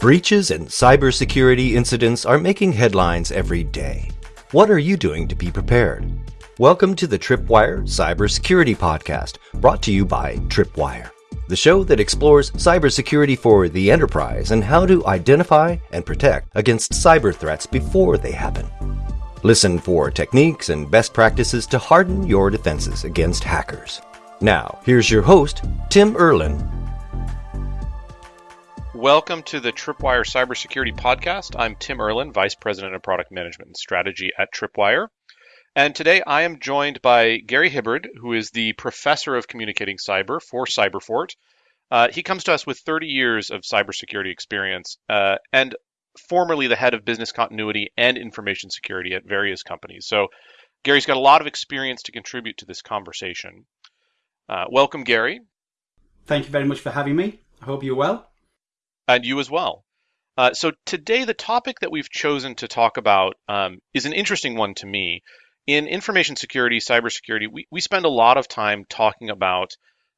Breaches and cybersecurity incidents are making headlines every day. What are you doing to be prepared? Welcome to the Tripwire Cybersecurity Podcast, brought to you by Tripwire, the show that explores cybersecurity for the enterprise and how to identify and protect against cyber threats before they happen. Listen for techniques and best practices to harden your defenses against hackers. Now, here's your host, Tim Erlin, Welcome to the Tripwire Cybersecurity Podcast. I'm Tim Erlin, Vice President of Product Management and Strategy at Tripwire. And today I am joined by Gary Hibbard, who is the Professor of Communicating Cyber for Cyberfort. Uh, he comes to us with 30 years of cybersecurity experience uh, and formerly the head of business continuity and information security at various companies. So Gary's got a lot of experience to contribute to this conversation. Uh, welcome, Gary. Thank you very much for having me. I hope you're well and you as well. Uh, so today, the topic that we've chosen to talk about um, is an interesting one to me. In information security, cybersecurity, we, we spend a lot of time talking about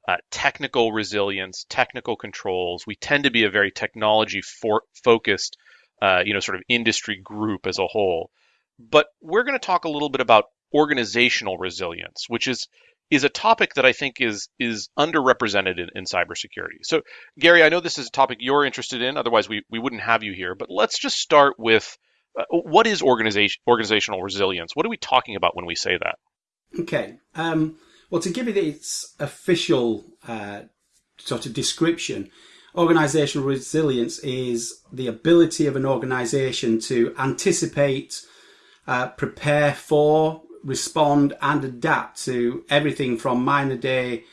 uh, technical resilience, technical controls. We tend to be a very technology for, focused, uh, you know, sort of industry group as a whole. But we're going to talk a little bit about organizational resilience, which is is a topic that I think is is underrepresented in, in cybersecurity. So, Gary, I know this is a topic you're interested in. Otherwise, we, we wouldn't have you here. But let's just start with uh, what is organization organizational resilience? What are we talking about when we say that? Okay. Um, well, to give it its official uh, sort of description, organizational resilience is the ability of an organization to anticipate, uh, prepare for, respond and adapt to everything from minor day,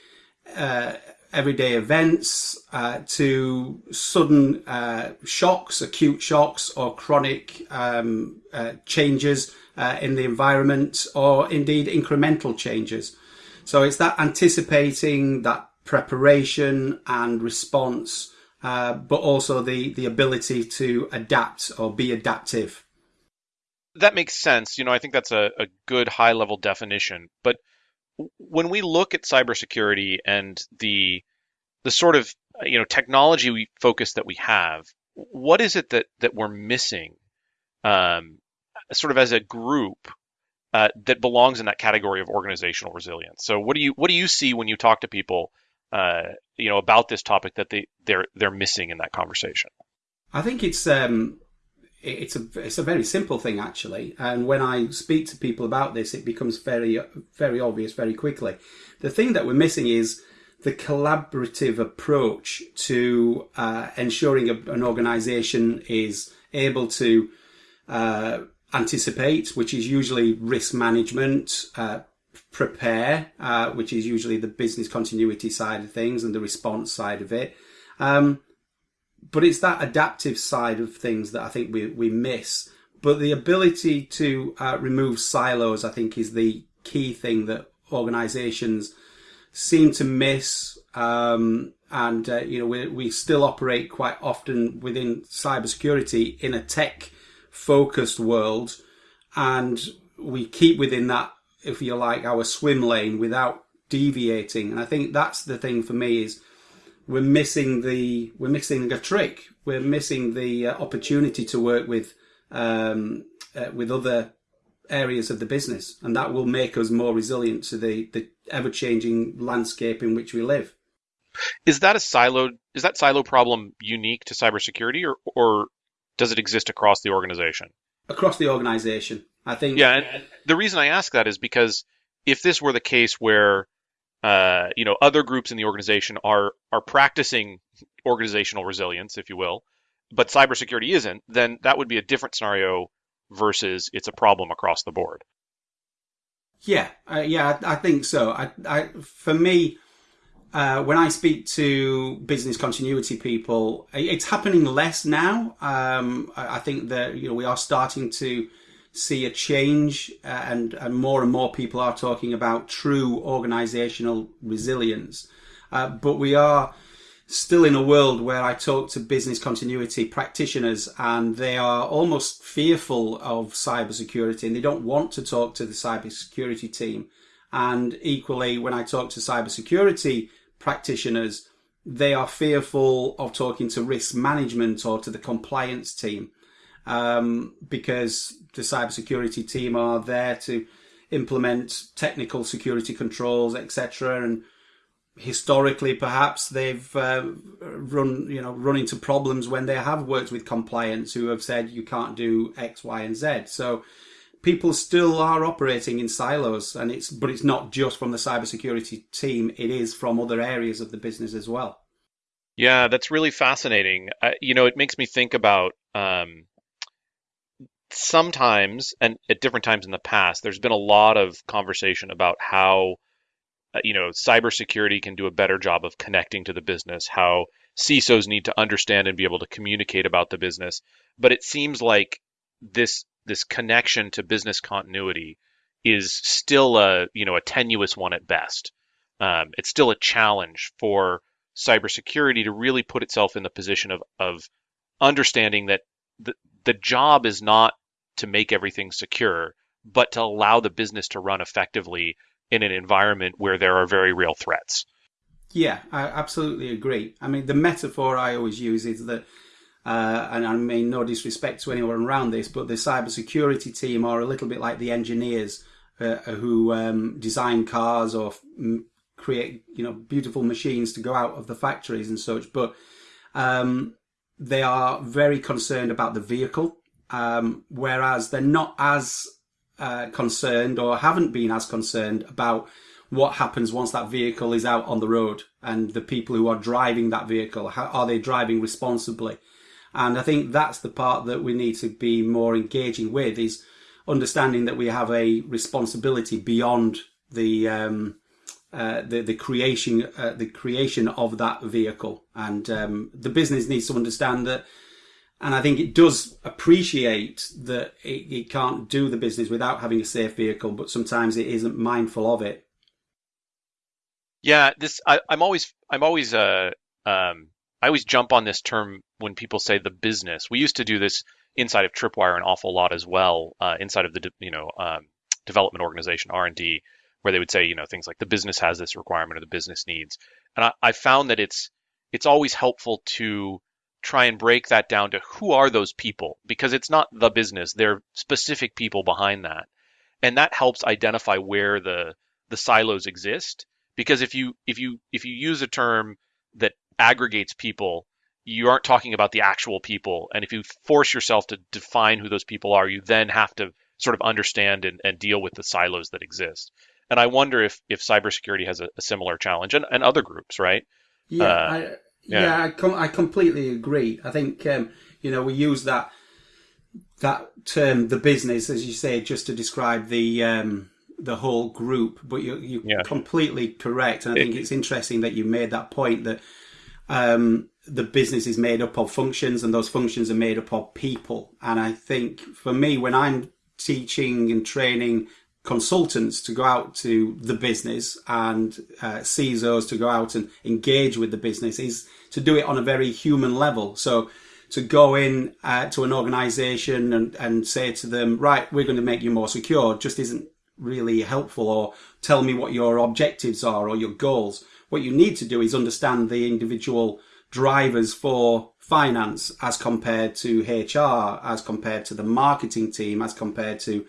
uh, everyday events uh, to sudden uh, shocks, acute shocks, or chronic um, uh, changes uh, in the environment, or indeed incremental changes. So it's that anticipating, that preparation and response, uh, but also the the ability to adapt or be adaptive that makes sense. You know, I think that's a, a good high level definition. But when we look at cybersecurity and the the sort of you know technology focus that we have, what is it that that we're missing, um, sort of as a group uh, that belongs in that category of organizational resilience? So what do you what do you see when you talk to people, uh, you know, about this topic that they they're they're missing in that conversation? I think it's um, it's a it's a very simple thing actually, and when I speak to people about this, it becomes very very obvious very quickly. The thing that we're missing is the collaborative approach to uh, ensuring a, an organisation is able to uh, anticipate, which is usually risk management, uh, prepare, uh, which is usually the business continuity side of things and the response side of it. Um, but it's that adaptive side of things that I think we, we miss. But the ability to uh, remove silos, I think, is the key thing that organizations seem to miss. Um, and, uh, you know, we, we still operate quite often within cybersecurity in a tech focused world. And we keep within that, if you like, our swim lane without deviating. And I think that's the thing for me is we're missing the we're missing a trick. We're missing the uh, opportunity to work with um, uh, with other areas of the business, and that will make us more resilient to the the ever changing landscape in which we live. Is that a silo? Is that silo problem unique to cybersecurity, or or does it exist across the organization? Across the organization, I think. Yeah, and the reason I ask that is because if this were the case where uh, you know, other groups in the organization are are practicing organizational resilience, if you will, but cybersecurity isn't, then that would be a different scenario versus it's a problem across the board. Yeah, uh, yeah, I, I, think so. I, I, for me, uh, when I speak to business continuity people, it's happening less now. Um, I, I think that you know we are starting to see a change, uh, and, and more and more people are talking about true organizational resilience. Uh, but we are still in a world where I talk to business continuity practitioners and they are almost fearful of cybersecurity and they don't want to talk to the cybersecurity team. And equally, when I talk to cybersecurity practitioners, they are fearful of talking to risk management or to the compliance team um, because the cybersecurity team are there to implement technical security controls, etc. And historically, perhaps they've uh, run, you know, run into problems when they have worked with compliance who have said you can't do X, Y, and Z. So people still are operating in silos, and it's but it's not just from the cybersecurity team; it is from other areas of the business as well. Yeah, that's really fascinating. You know, it makes me think about um, sometimes, and at different times in the past, there's been a lot of conversation about how uh, you know cybersecurity can do a better job of connecting to the business, how CISOs need to understand and be able to communicate about the business. But it seems like this this connection to business continuity is still a you know a tenuous one at best. Um, it's still a challenge for cybersecurity to really put itself in the position of of understanding that the the job is not to make everything secure, but to allow the business to run effectively in an environment where there are very real threats. Yeah, I absolutely agree. I mean, the metaphor I always use is that uh, and I mean no disrespect to anyone around this, but the cybersecurity team are a little bit like the engineers uh, who um, design cars or f- create you know beautiful machines to go out of the factories and such. But um, they are very concerned about the vehicle, um, whereas they're not as uh, concerned or haven't been as concerned about what happens once that vehicle is out on the road and the people who are driving that vehicle. How, are they driving responsibly? And I think that's the part that we need to be more engaging with is understanding that we have a responsibility beyond the um, uh, the the creation uh, the creation of that vehicle, and um, the business needs to understand that. And I think it does appreciate that it, it can't do the business without having a safe vehicle, but sometimes it isn't mindful of it. Yeah, this I, am always I'm always uh um I always jump on this term when people say the business. We used to do this inside of Tripwire an awful lot as well, uh, inside of the you know um, development organization R and D, where they would say you know things like the business has this requirement or the business needs. And I, I found that it's it's always helpful to try and break that down to who are those people because it's not the business; they're specific people behind that, and that helps identify where the the silos exist. Because if you if you if you use a term that aggregates people, you aren't talking about the actual people. And if you force yourself to define who those people are, you then have to sort of understand and, and deal with the silos that exist. And I wonder if, if cybersecurity has a, a similar challenge and, and other groups, right? Yeah, uh, I, yeah, yeah, I, com- I completely agree. I think, um, you know, we use that, that term, the business, as you say, just to describe the, um, the whole group, but you're, you're yeah. completely correct. And I think it, it's interesting that you made that point that um, the business is made up of functions and those functions are made up of people. And I think for me, when I'm teaching and training consultants to go out to the business and uh, CISOs to go out and engage with the business is to do it on a very human level. So to go in uh, to an organization and, and say to them, right, we're going to make you more secure just isn't really helpful or tell me what your objectives are or your goals. What you need to do is understand the individual drivers for finance as compared to HR, as compared to the marketing team, as compared to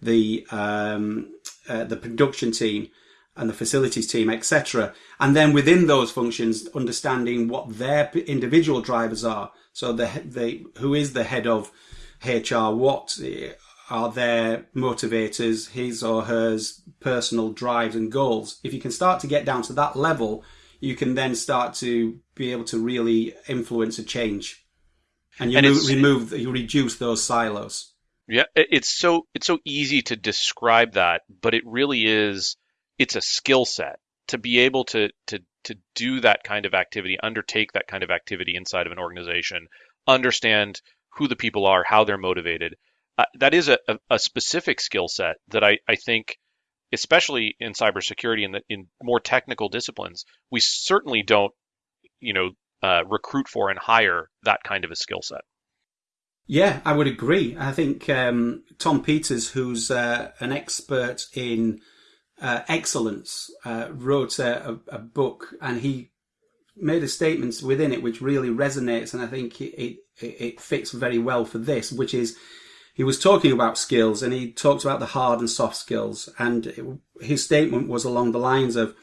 the um, uh, the production team and the facilities team, etc. And then within those functions, understanding what their individual drivers are. So the the who is the head of HR? What are their motivators, his or hers personal drives and goals. If you can start to get down to that level, you can then start to be able to really influence a change, and you and remove, you reduce those silos. Yeah, it's so it's so easy to describe that, but it really is. It's a skill set to be able to to to do that kind of activity, undertake that kind of activity inside of an organization, understand who the people are, how they're motivated, uh, that is a, a specific skill set that I, I think, especially in cybersecurity and in, in more technical disciplines, we certainly don't, you know, uh, recruit for and hire that kind of a skill set. Yeah, I would agree. I think um, Tom Peters, who's uh, an expert in uh, excellence, uh, wrote a, a, book and he made a statement within it which really resonates, and I think it, it, it fits very well for this, which is he was talking about skills and he talked about the hard and soft skills. And it, his statement was along the lines of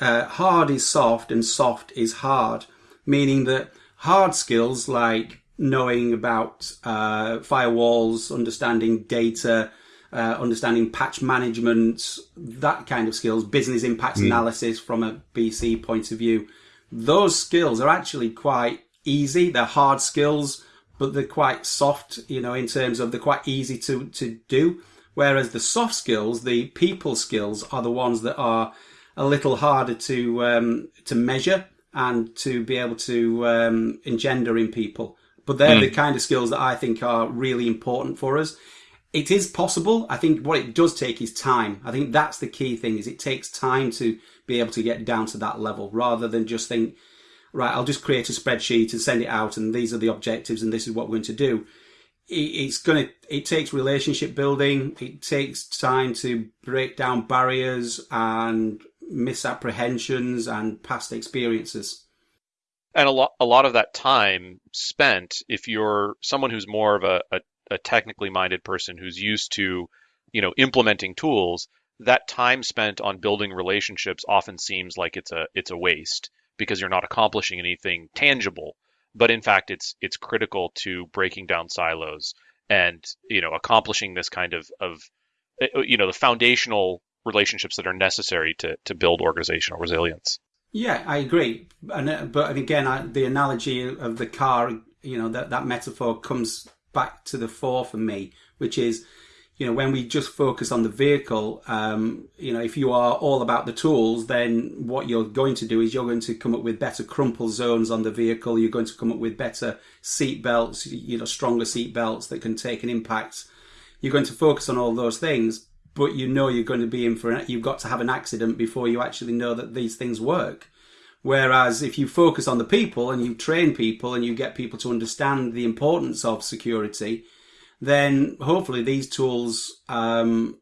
uh, hard is soft and soft is hard, meaning that hard skills like knowing about uh, firewalls, understanding data, uh, understanding patch management, that kind of skills, business impact mm. analysis from a BC point of view, those skills are actually quite easy. They're hard skills but they're quite soft, you know, in terms of they're quite easy to, to do. Whereas the soft skills, the people skills, are the ones that are a little harder to um, to measure and to be able to um, engender in people. But they're mm. the kind of skills that I think are really important for us. It is possible. I think what it does take is time. I think that's the key thing. Is it takes time to be able to get down to that level rather than just think right, I'll just create a spreadsheet and send it out, and these are the objectives, and this is what we're going to do. It's going to, it takes relationship building. It takes time to break down barriers and misapprehensions and past experiences. And a lot, a lot of that time spent, if you're someone who's more of a, a, a technically minded person who's used to, you know, implementing tools, that time spent on building relationships often seems like it's a it's a waste because you're not accomplishing anything tangible. But in fact, it's it's critical to breaking down silos and you know accomplishing this kind of of eh, you know the foundational relationships that are necessary to to build organizational resilience. Yeah, I agree. And uh, but again, I, the analogy of the car, you know, that that metaphor comes back to the fore for me, which is you know, when we just focus on the vehicle, um, you know, if you are all about the tools, then what you're going to do is you're going to come up with better crumple zones on the vehicle. You're going to come up with better seat belts, you know, stronger seat belts that can take an impact. You're going to focus on all those things, but you know you're going to be in for an, you've got to have an accident before you actually know that these things work. Whereas if you focus on the people and you train people and you get people to understand the importance of security, then hopefully these tools um,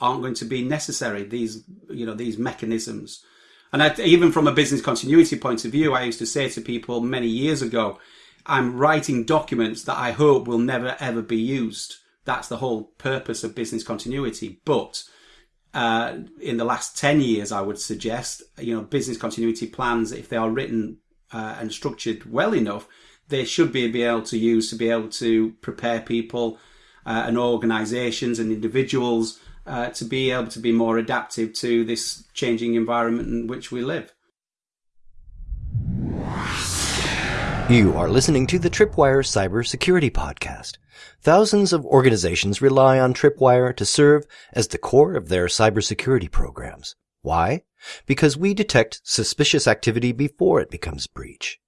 aren't going to be necessary. These, you know, these mechanisms. And I, even from a business continuity point of view, I used to say to people many years ago, I'm writing documents that I hope will never ever be used. That's the whole purpose of business continuity. But uh, in the last 10 years, I would suggest, you know, business continuity plans, if they are written uh, and structured well enough, they should be, be able to use to be able to prepare people uh, and organisations and individuals uh, to be able to be more adaptive to this changing environment in which we live. You are listening to the Tripwire Cybersecurity Podcast. Thousands of organizations rely on Tripwire to serve as the core of their cybersecurity programs. Why? Because we detect suspicious activity before it becomes breach.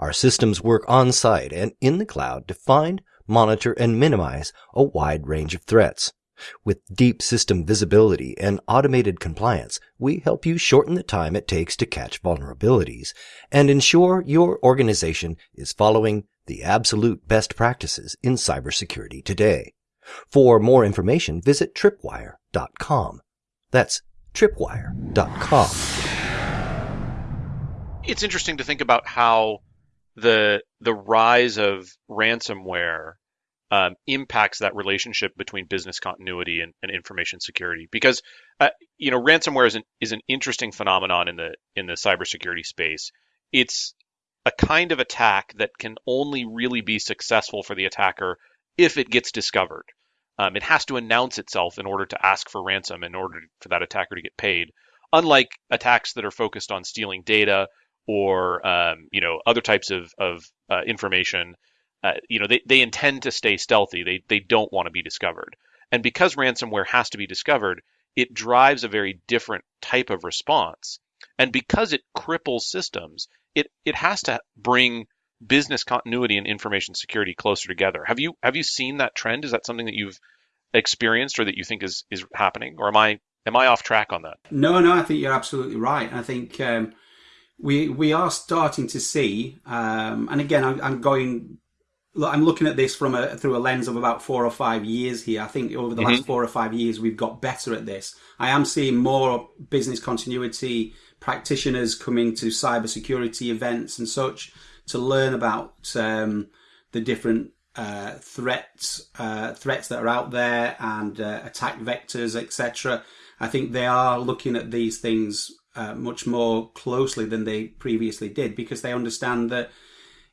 Our systems work on site and in the cloud to find, monitor, and minimize a wide range of threats. With deep system visibility and automated compliance, we help you shorten the time it takes to catch vulnerabilities and ensure your organization is following the absolute best practices in cybersecurity today. For more information, visit tripwire.com. That's tripwire.com it's interesting to think about how the the rise of ransomware um, impacts that relationship between business continuity and, and information security because uh, you know ransomware is an is an interesting phenomenon in the in the cybersecurity space. It's a kind of attack that can only really be successful for the attacker if it gets discovered. Um, it has to announce itself in order to ask for ransom in order for that attacker to get paid. Unlike attacks that are focused on stealing data or um, you know other types of of uh, information, uh, you know they, they intend to stay stealthy. They they don't want to be discovered. And because ransomware has to be discovered, it drives a very different type of response. And because it cripples systems, it it has to bring business continuity and information security closer together. Have you have you seen that trend? Is that something that you've experienced or that you think is is happening, or am I am I off track on that? No, no, I think you're absolutely right. I think um, we we are starting to see, um, and again, I'm, I'm, going I'm looking at this from a through a lens of about four or five years here. I think over the mm-hmm. last four or five years we've got better at this. I am seeing more business continuity practitioners coming to cybersecurity events and such to learn about um, the different uh, threats uh, threats that are out there and uh, attack vectors, etc. I think they are looking at these things uh, much more closely than they previously did because they understand that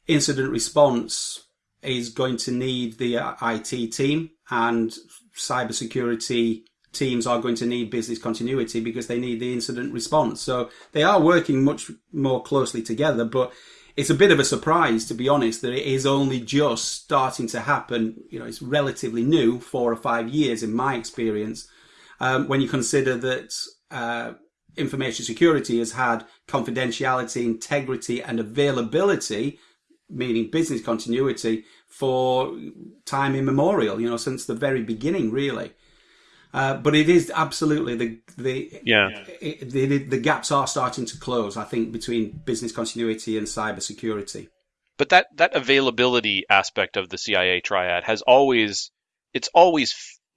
incident response is going to need the uh, IT team and cybersecurity teams are going to need business continuity because they need the incident response. So they are working much more closely together, but it's a bit of a surprise, to be honest, that it is only just starting to happen. You know, it's relatively new, four or five years in my experience. Um, when you consider that uh, information security has had confidentiality, integrity, and availability, meaning business continuity, for time immemorial. You know, since the very beginning, really. Uh, but it is absolutely the the yeah it, the, the gaps are starting to close. I think between business continuity and cybersecurity. But that that availability aspect of the CIA triad has always it's always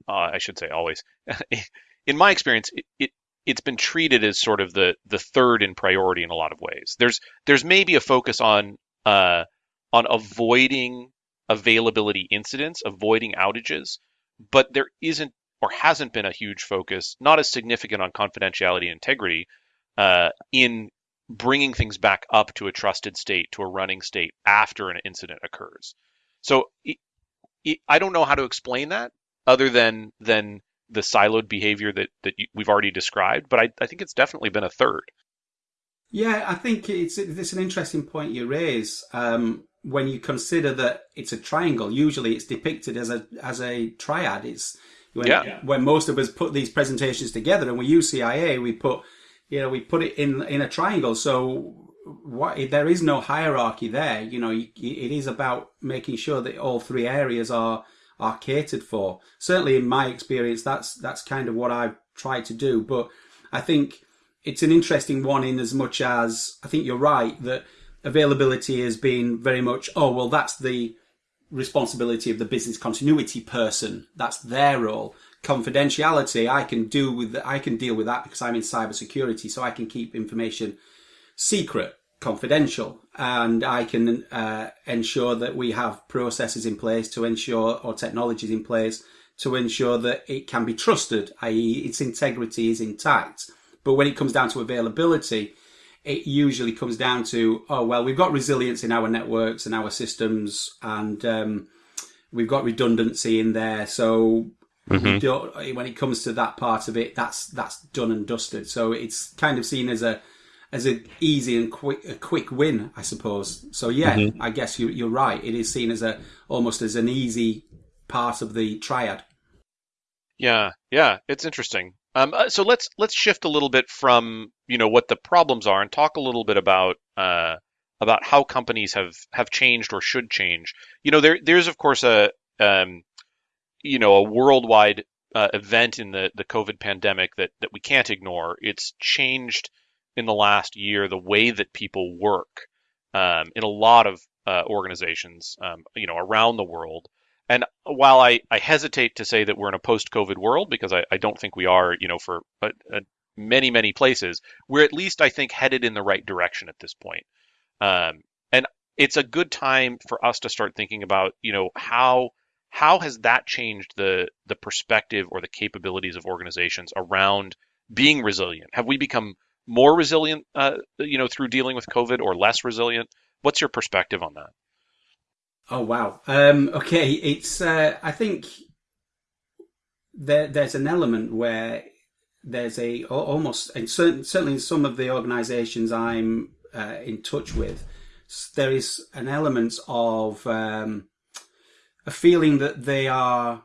uh, I should say always in my experience it, it it's been treated as sort of the the third in priority in a lot of ways. There's there's maybe a focus on uh, on avoiding availability incidents, avoiding outages, but there isn't or hasn't been a huge focus, not as significant on confidentiality and integrity, uh, in bringing things back up to a trusted state, to a running state after an incident occurs. So it, it, I don't know how to explain that other than than the siloed behavior that that we've already described, but I, I think it's definitely been a third. Yeah, I think it's it's an interesting point you raise. Um, when you consider that it's a triangle, usually it's depicted as a as a triad. It's when, yeah. when most of us put these presentations together and we use CIA, we put, you know, we put it in, in a triangle. So what, there is no hierarchy there. You know, it is about making sure that all three areas are, are catered for. Certainly in my experience, that's, that's kind of what I've tried to do. But I think it's an interesting one in as much as I think you're right that availability has been very much, oh, well, that's the, responsibility of the business continuity person. That's their role. Confidentiality, I can do with I can deal with that because I'm in cybersecurity, so I can keep information secret, confidential, and I can uh, ensure that we have processes in place to ensure or technologies in place to ensure that it can be trusted, i.e., its integrity is intact. But when it comes down to availability, it usually comes down to oh well we've got resilience in our networks and our systems and um, we've got redundancy in there. So mm-hmm. when it comes to that part of it that's that's done and dusted. So it's kind of seen as a as an easy and quick a quick win i suppose. So yeah mm-hmm. i guess you, you're right. It is seen as a almost as an easy part of the triad. Yeah yeah it's interesting um, uh, so let's let's shift a little bit from you know what the problems are and talk a little bit about uh, about how companies have have changed or should change. You know, there there's of course a um, you know a worldwide uh, event in the the COVID pandemic that that we can't ignore. It's changed in the last year the way that people work um, in a lot of uh, organizations, um, you know, around the world. And while I, I hesitate to say that we're in a post-COVID world, because I, I don't think we are, you know, for a many, many places, we're at least, I think, headed in the right direction at this point. Um, and it's a good time for us to start thinking about, you know, how how has that changed the the perspective or the capabilities of organizations around being resilient? Have we become more resilient, uh, you know, through dealing with COVID, or less resilient? What's your perspective on that? Oh wow. Um, okay, it's. Uh, I think there there's an element where there's a almost and certainly in some of the organisations I'm uh, in touch with, there is an element of um, a feeling that they are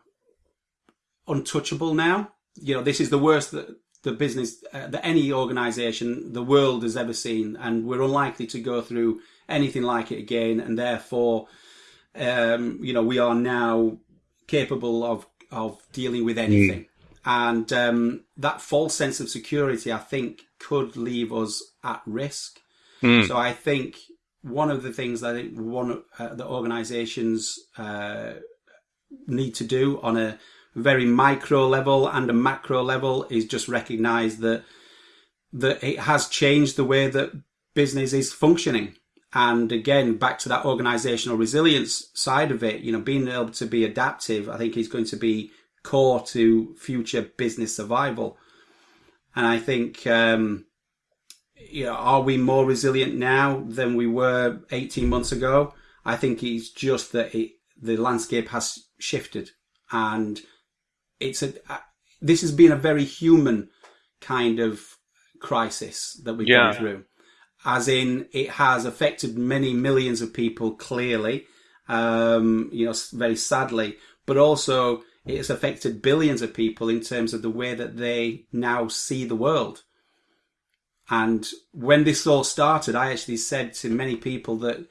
untouchable now. You know, this is the worst that the business uh, that any organisation the world has ever seen, and we're unlikely to go through anything like it again, and therefore um, you know, we are now capable of of dealing with anything. Mm. And um, that false sense of security, I think, could leave us at risk. Mm. So I think one of the things that I think one uh, the organisations uh, need to do on a very micro level and a macro level is just recognise that that it has changed the way that business is functioning. And again, back to that organisational resilience side of it, you know, being able to be adaptive, I think is going to be core to future business survival. And I think, um, you know, are we more resilient now than we were 18 months ago? I think it's just that it, the landscape has shifted and it's a, this has been a very human kind of crisis that we've yeah. gone through. As in, it has affected many millions of people clearly, um, you know, very sadly, but also it has affected billions of people in terms of the way that they now see the world. And when this all started, I actually said to many people that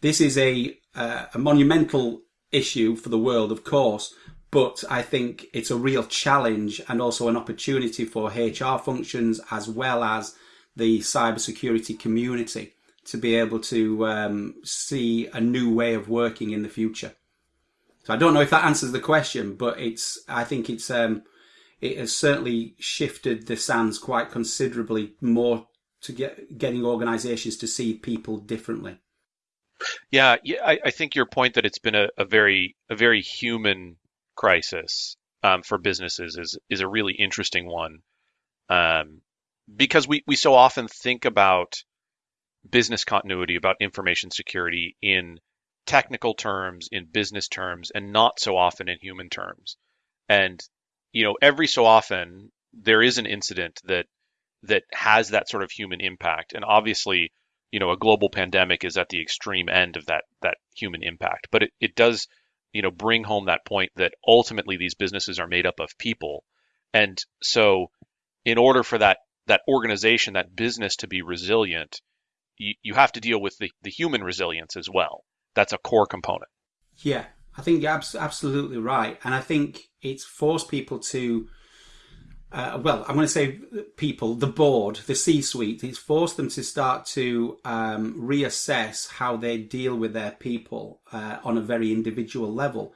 this is a uh, a monumental issue for the world, of course, but I think it's a real challenge and also an opportunity for HR functions as well as the cybersecurity community to be able to um, see a new way of working in the future. So I don't know if that answers the question, but it's I think it's um, it has certainly shifted the sands quite considerably more to get getting organisations to see people differently. Yeah, yeah, I, I, think your point that it's been a, a very a very human crisis um, for businesses is is a really interesting one um, because we we so often think about business continuity, about information security in technical terms, in business terms, and not so often in human terms. And you know, every so often there is an incident that that has that sort of human impact, and obviously, you know, a global pandemic is at the extreme end of that that human impact, but it, it does you know bring home that point that ultimately these businesses are made up of people. And so in order for that that organization that business to be resilient you, you have to deal with the, the human resilience as well. That's a core component. Yeah i think you're absolutely right. And i think it's forced people to uh, well, I'm going to say people, the board, the C-suite, it's forced them to start to um, reassess how they deal with their people uh, on a very individual level.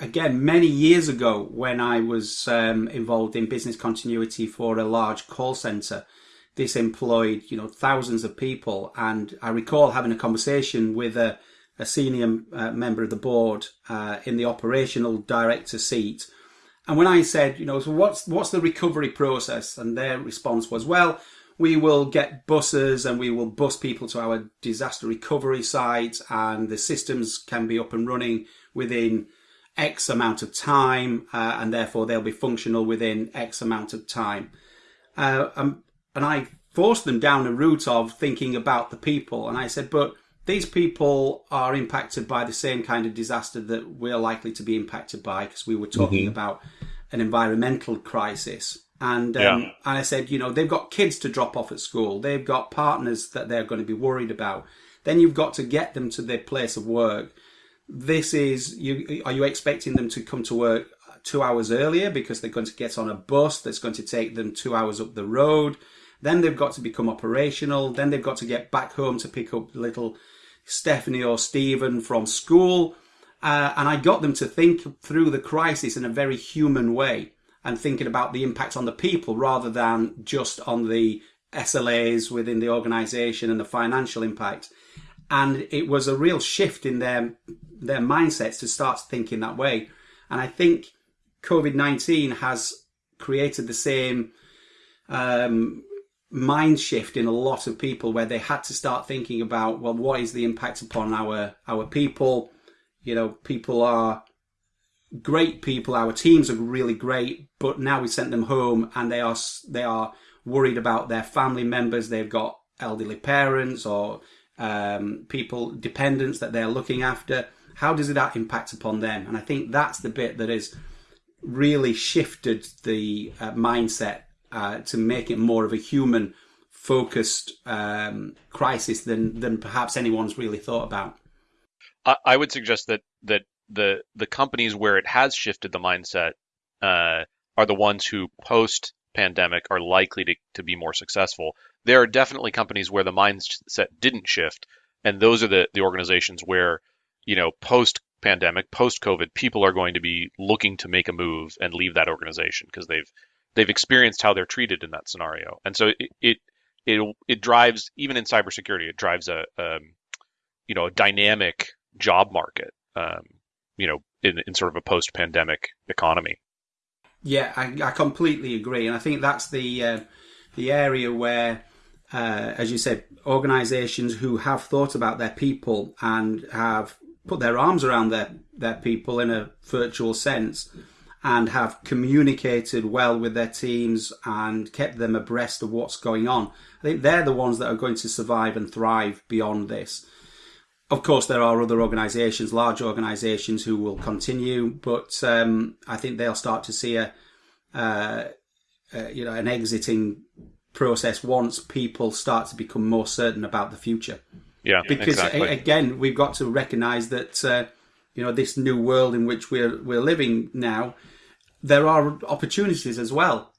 Again, many years ago, when I was um, involved in business continuity for a large call center, this employed, you know, thousands of people, and I recall having a conversation with a, a senior uh, member of the board uh, in the operational director seat and when I said, you know, so what's what's the recovery process? And their response was, well, we will get buses and we will bus people to our disaster recovery sites, and the systems can be up and running within X amount of time, uh, and therefore they'll be functional within X amount of time. Uh, um, and I forced them down a route of thinking about the people, and I said, but these people are impacted by the same kind of disaster that we're likely to be impacted by because we were talking mm-hmm. about an environmental crisis. And um, yeah. and I said, you know, they've got kids to drop off at school. They've got partners that they're going to be worried about. Then you've got to get them to their place of work. This is you. Are you expecting them to come to work two hours earlier because they're going to get on a bus that's going to take them two hours up the road? Then they've got to become operational. Then they've got to get back home to pick up little Stephanie or Stephen from school. Uh, and I got them to think through the crisis in a very human way and thinking about the impact on the people rather than just on the SLAs within the organization and the financial impact. And it was a real shift in their their mindsets to start thinking that way. And I think COVID nineteen has created the same um, mind shift in a lot of people where they had to start thinking about well what is the impact upon our our people? You know people are great people. Our teams are really great but now we sent them home and they are they are worried about their family members. They've got elderly parents or um, people dependents that they're looking after how does that impact upon them and i think that's the bit that has really shifted the uh, mindset uh, to make it more of a human focused um, crisis than than perhaps anyone's really thought about. I, I, would suggest that that the the companies where it has shifted the mindset uh, are the ones who post pandemic are likely to, to be more successful. There are definitely companies where the mindset didn't shift, and those are the the organizations where you know post pandemic, post COVID, people are going to be looking to make a move and leave that organization because they've they've experienced how they're treated in that scenario, and so it it it, it drives even in cybersecurity, it drives a um, you know a dynamic job market, um, you know, in, in sort of a post pandemic economy. Yeah, I, I completely agree, and I think that's the uh, the area where, uh, as you said, organisations who have thought about their people and have put their arms around their their people in a virtual sense, and have communicated well with their teams and kept them abreast of what's going on. I think they're the ones that are going to survive and thrive beyond this. Of course, there are other organisations, large organisations, who will continue, but um, I think they'll start to see a, uh, uh, you know, an exiting process once people start to become more certain about the future. Yeah, because exactly. again, we've got to recognise that uh, you know this new world in which we're we're living now, there are opportunities as well.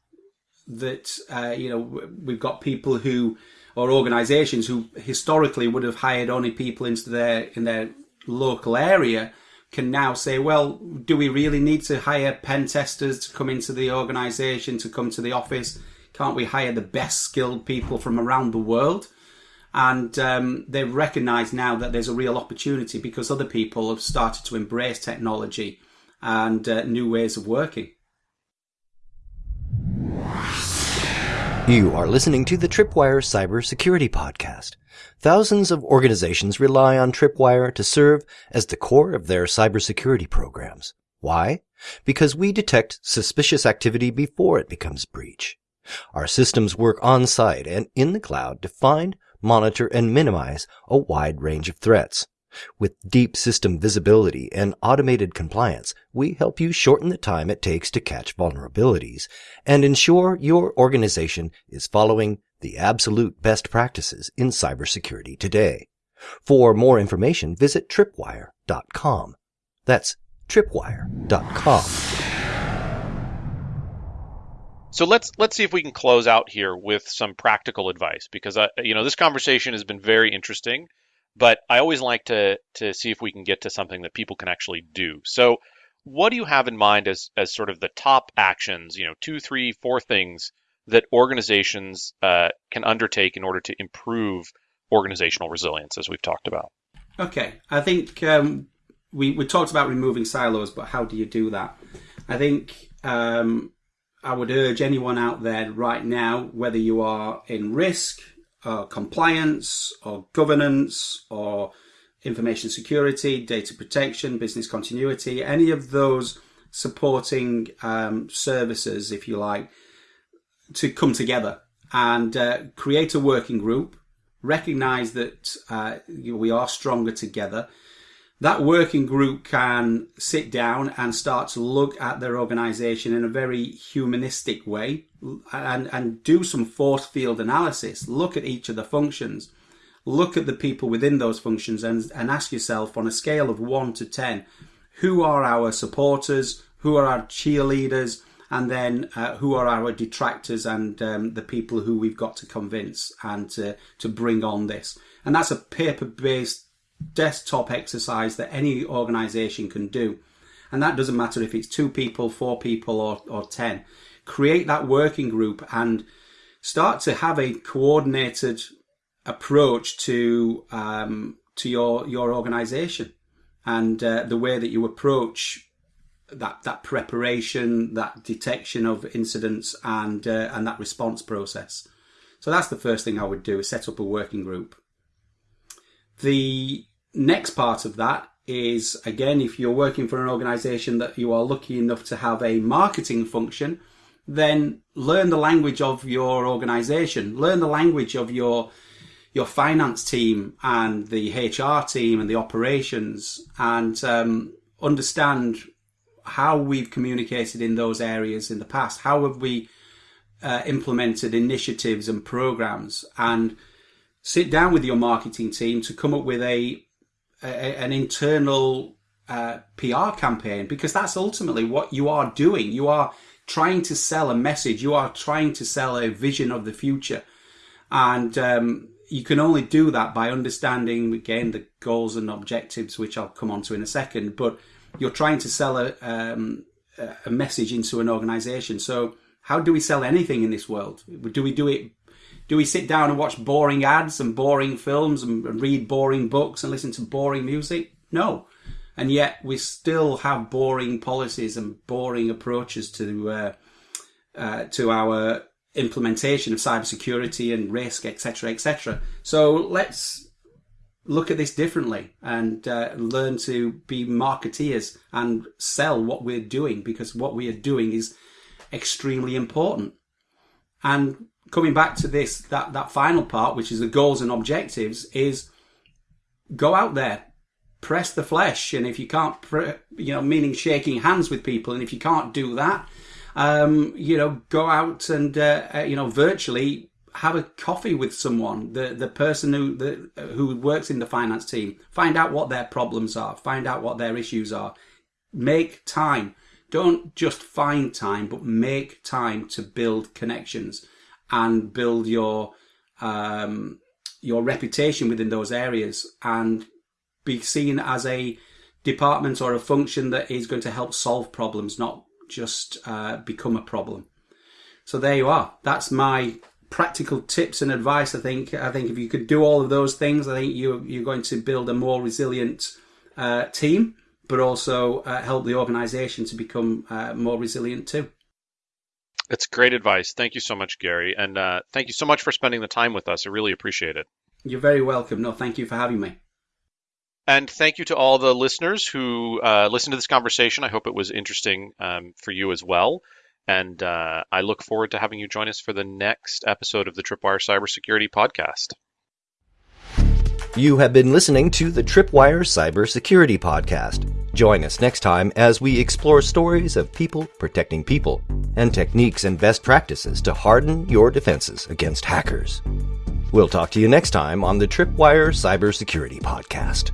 That uh, you know we've got people who or organisations who historically would have hired only people into their in their local area can now say, well, do we really need to hire pen testers to come into the organisation, to come to the office? Can't we hire the best skilled people from around the world? And um, they've recognised now that there's a real opportunity because other people have started to embrace technology and uh, new ways of working. You are listening to the Tripwire Cybersecurity Podcast. Thousands of organizations rely on Tripwire to serve as the core of their cybersecurity programs. Why? Because we detect suspicious activity before it becomes breach. Our systems work on site and in the cloud to find, monitor, and minimize a wide range of threats. With deep system visibility and automated compliance, we help you shorten the time it takes to catch vulnerabilities and ensure your organization is following the absolute best practices in cybersecurity today. For more information, visit tripwire.com. That's tripwire.com. So let's let's see if we can close out here with some practical advice because uh, you know this conversation has been very interesting but I always like to to see if we can get to something that people can actually do. So, what do you have in mind as as sort of the top actions? You know, two, three, four things that organizations uh, can undertake in order to improve organizational resilience, as we've talked about. Okay, I think um, we we talked about removing silos, but how do you do that? I think um, I would urge anyone out there right now, whether you are in risk, uh, compliance or governance or information security, data protection, business continuity, any of those supporting um, services, if you like, to come together and uh, create a working group, recognize that uh, we are stronger together that working group can sit down and start to look at their organization in a very humanistic way and, and do some force field analysis. Look at each of the functions. Look at the people within those functions and, and ask yourself on a scale of one to 10, who are our supporters? Who are our cheerleaders? And then uh, who are our detractors and um, the people who we've got to convince and to, to bring on this? And that's a paper based desktop exercise that any organization can do. And that doesn't matter if it's two people, four people, or, or 10. Create that working group and start to have a coordinated approach to um, to your your organization and uh, the way that you approach that that preparation, that detection of incidents, and uh, and that response process. So that's the first thing I would do: is set up a working group. The next part of that is again, if you're working for an organization that you are lucky enough to have a marketing function, then learn the language of your organization, learn the language of your your finance team and the HR team and the operations, and um, understand how we've communicated in those areas in the past. How have we uh, implemented initiatives and programs and sit down with your marketing team to come up with a, a an internal uh, PR campaign because that's ultimately what you are doing. You are trying to sell a message. You are trying to sell a vision of the future. And um, you can only do that by understanding, again, the goals and objectives, which I'll come on to in a second. But you're trying to sell a, um, a message into an organization. So, how do we sell anything in this world? Do we do it? Do we sit down and watch boring ads and boring films and, read boring books and listen to boring music? No. And yet we still have boring policies and boring approaches to uh, uh, to our implementation of cybersecurity and risk, etc., etc. So let's look at this differently and uh, learn to be marketeers and sell what we're doing because what we are doing is extremely important. And coming back to this, that, that final part, which is the goals and objectives, is go out there, press the flesh. And if you can't, pre- you know, meaning shaking hands with people, and if you can't do that, um, you know, go out and, uh, uh, you know, virtually have a coffee with someone, the, the person who, the, who works in the finance team, find out what their problems are, find out what their issues are, make time. Don't just find time, but make time to build connections and build your, um, your reputation within those areas and be seen as a department or a function that is going to help solve problems, not just uh, become a problem. So there you are. That's my practical tips and advice. I think I think if you could do all of those things, I think you you're going to build a more resilient uh, team, but also uh, help the organisation to become uh, more resilient too. It's great advice. Thank you so much, Gary, and uh, thank you so much for spending the time with us. I really appreciate it. You're very welcome. No, thank you for having me. And thank you to all the listeners who uh, listened to this conversation. I hope it was interesting um, for you as well. And uh, I look forward to having you join us for the next episode of the Tripwire Cybersecurity Podcast. You have been listening to the Tripwire Cybersecurity Podcast. Join us next time as we explore stories of people protecting people and techniques and best practices to harden your defenses against hackers. We'll talk to you next time on the Tripwire Cybersecurity Podcast.